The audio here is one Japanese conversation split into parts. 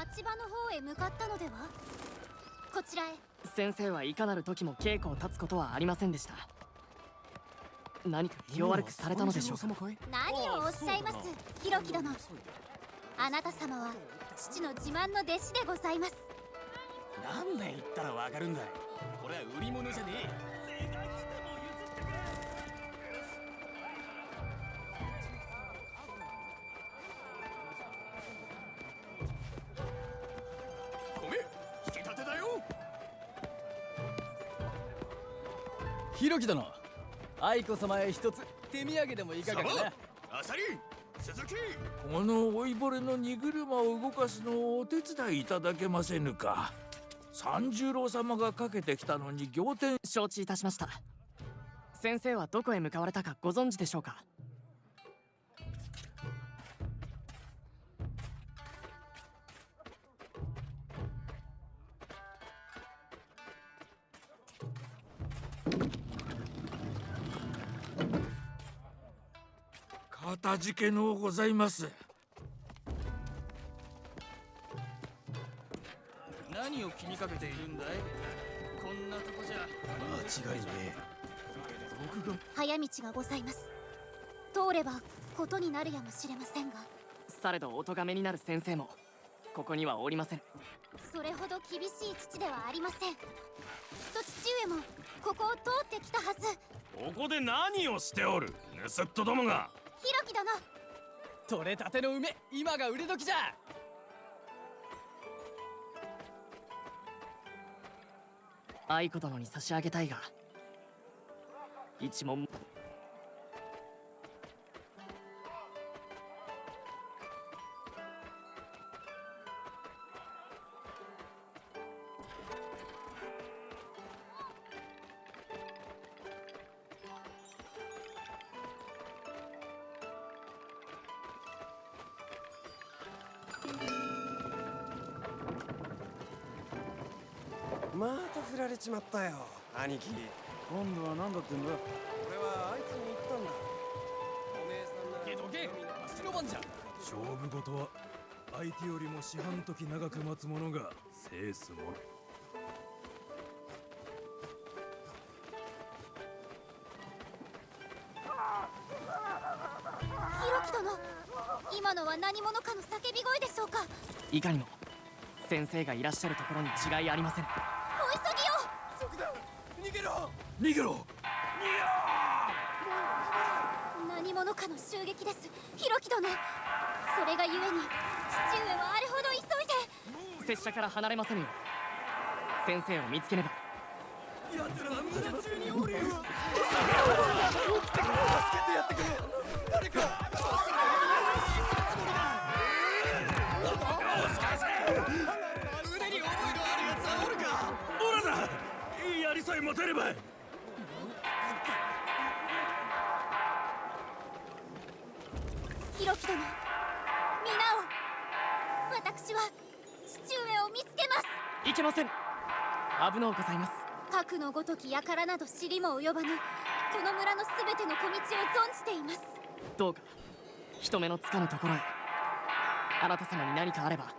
町場の方へ向かったのでは？こちらへ。先生はいかなる時も稽古を立つことはありませんでした。何か気を悪くされたのでしょうか？何をおっしゃいます？ひろき殿。あなた様は父の自慢の弟子でございます。何年言ったらわかるんだこれは売り物じゃねえひろき殿愛子様へ一つ手土産でもいかがかな？あさり鈴木。この老いぼれの荷車を動かすのをお手伝いいただけませぬか。三十郎様がかけてきたのに仰天。承知いたしました。先生はどこへ向かわれたかご存知でしょうか？かたじけのうございます。何を気にかけているんだい？こんなとこじゃ間違いねえ。僕が早道がございます。通ればことになるやもしれませんが。されどお咎めになる先生もここにはおりません。それほど厳しい父ではありません。きっと父上もここを通ってきたはず。ここで何をしておる？盗っ人どもが。ひろき殿。取れたての梅今が売れ時じゃ。愛子殿に差し上げたいが一問また振られちまったよ。兄貴。今度は何だってんだ？俺はあいつに言ったんだ。おめえさんなけどけ足の番じゃ。勝負事は相手よりも四半時長く待つ者が制すも殿今のは何者かの叫び声でしょうか？いかにも先生がいらっしゃるところに違いありませんげろ。逃げろ。何者かの襲撃です。ひろき殿。それがゆえに父上はあれほど急いで。拙者から離れませぬよ先生を見つけねば。奴らは無駄中におるよ。助けてやってくれ。誰か。腕に覚えのあるやつはおるか。オラだ。槍さえ持てればひろき殿皆を私は父上を見つけます。いけません。危のうございます。核のごとき輩など知りも及ばぬこの村のすべての小道を存じています。どうか人目のつかぬところへ。あなた様に何かあれば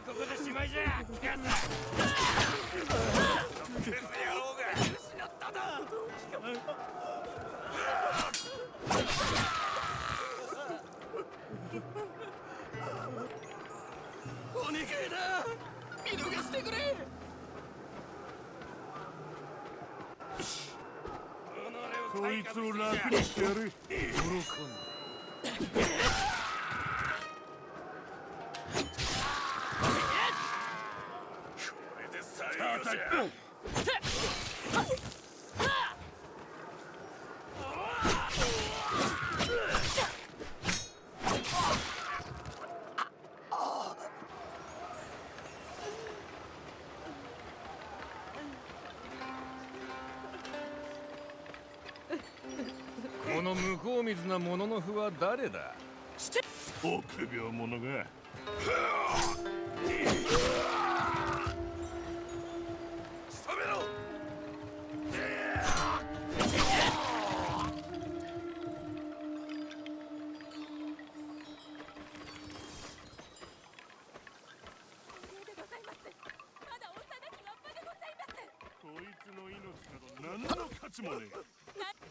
はここでしまいじゃキャサクズ野郎が失っただお願いだ見逃してくれそいつを楽にしてやる。喜んこれで。の向こう水なものの符は誰だ？臆病者が。こいつの命など何の価値もねえ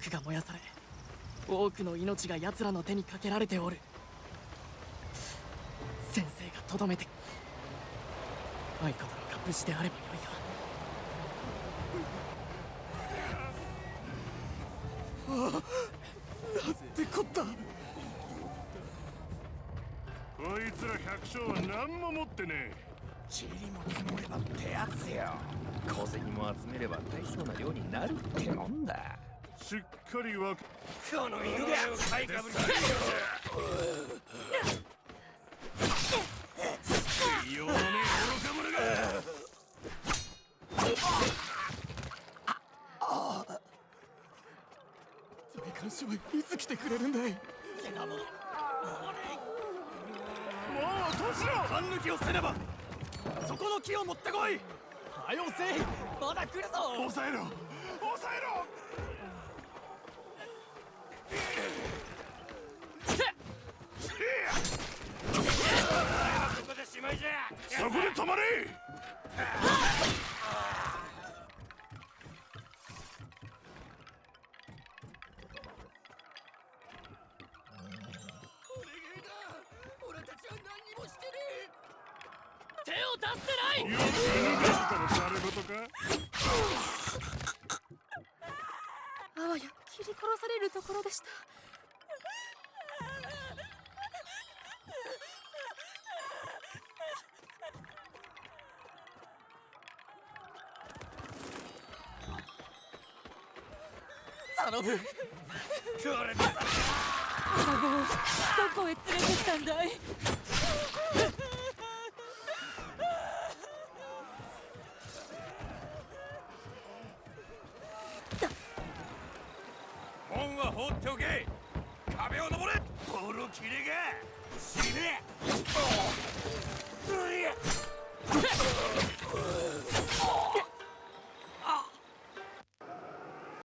くが燃やされ多くの命が奴らの手にかけられておる。先生がとどめて愛子殿が無事であればよいが。ってこった。こいつら百姓は何も持ってねえ。塵も積もればってやつよ。小銭も集めれば大層な量になるってもんだしっかりわかこの犬が買いかぶりようのね愚か者が大官所はいつ来てくれるんだいもう年を勘抜きをせねばそこの木を持ってこいはよせいまだ来るぞ抑えろ抑えろここでしまいじゃそこで止まれ。手を出してないよく逃げてたの誰事かあわや切り殺されるところでした。頼む。どこへ連れてきたんだい門は放っておけ。壁を登れ。ボロキレが死ね